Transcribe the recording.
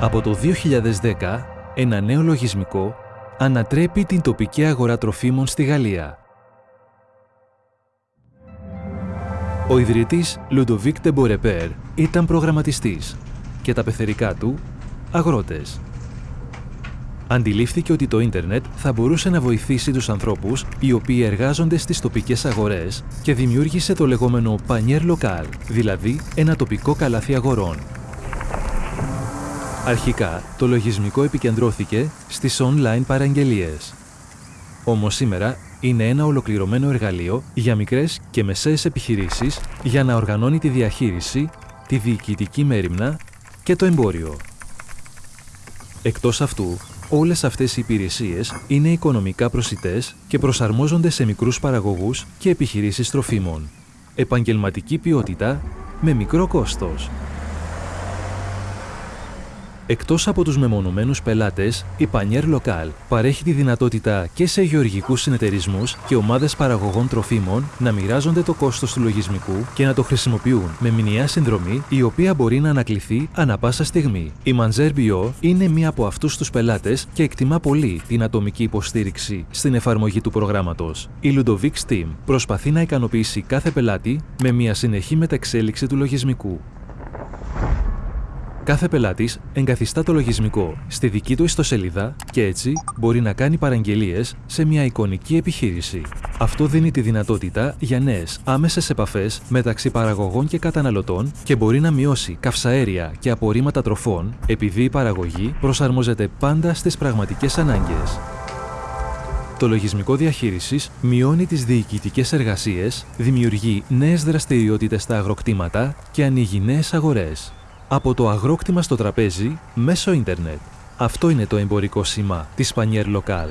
Από το 2010, ένα νέο λογισμικό ανατρέπει την τοπική αγορά τροφίμων στη Γαλλία. Ο ιδρυτής Λουντοβίκ Τεμπορεπέρ ήταν προγραμματιστής και τα πεθερικά του αγρότες. Αντιλήφθηκε ότι το ίντερνετ θα μπορούσε να βοηθήσει τους ανθρώπους οι οποίοι εργάζονται στις τοπικές αγορές και δημιούργησε το λεγόμενο Panier Local, δηλαδή ένα τοπικό καλάθι αγορών. Αρχικά, το λογισμικό επικεντρώθηκε στις online παραγγελίες. Όμως σήμερα είναι ένα ολοκληρωμένο εργαλείο για μικρές και μεσαίες επιχειρήσεις για να οργανώνει τη διαχείριση, τη διοικητική μέρημνα και το εμπόριο. Εκτός αυτού, όλες αυτές οι υπηρεσίες είναι οικονομικά προσιτές και προσαρμόζονται σε μικρούς παραγωγούς και επιχειρήσεις τροφίμων. Επαγγελματική ποιότητα με μικρό κόστος. Εκτός από τους μεμονωμένους πελάτες, η Panier Local παρέχει τη δυνατότητα και σε γεωργικούς συνεταιρισμούς και ομάδες παραγωγών τροφίμων να μοιράζονται το κόστος του λογισμικού και να το χρησιμοποιούν με μηνιαία συνδρομή η οποία μπορεί να ανακληθεί ανα πάσα στιγμή. Η Manzer Bio είναι μία από αυτούς τους πελάτες και εκτιμά πολύ την ατομική υποστήριξη στην εφαρμογή του προγράμματος. Η Ludovic Steam προσπαθεί να ικανοποιήσει κάθε πελάτη με μία συνεχή μεταξέλιξη του λογισμικού. Κάθε πελάτης εγκαθιστά το λογισμικό στη δική του ιστοσελίδα και έτσι μπορεί να κάνει παραγγελίες σε μια εικονική επιχείρηση. Αυτό δίνει τη δυνατότητα για νέες άμεσες επαφές μεταξύ παραγωγών και καταναλωτών και μπορεί να μειώσει καυσαέρια και απορρίμματα τροφών επειδή η παραγωγή προσαρμόζεται πάντα στις πραγματικές ανάγκες. Το λογισμικό διαχείρισης μειώνει τις διοικητικές εργασίες, δημιουργεί νέες δραστηριότητες στα αγροκτήματα και ανοίγει νέες αγορές. Από το αγρόκτημα στο τραπέζι, μέσω ίντερνετ. Αυτό είναι το εμπορικό σήμα της Πανιέρ Λοκάλ.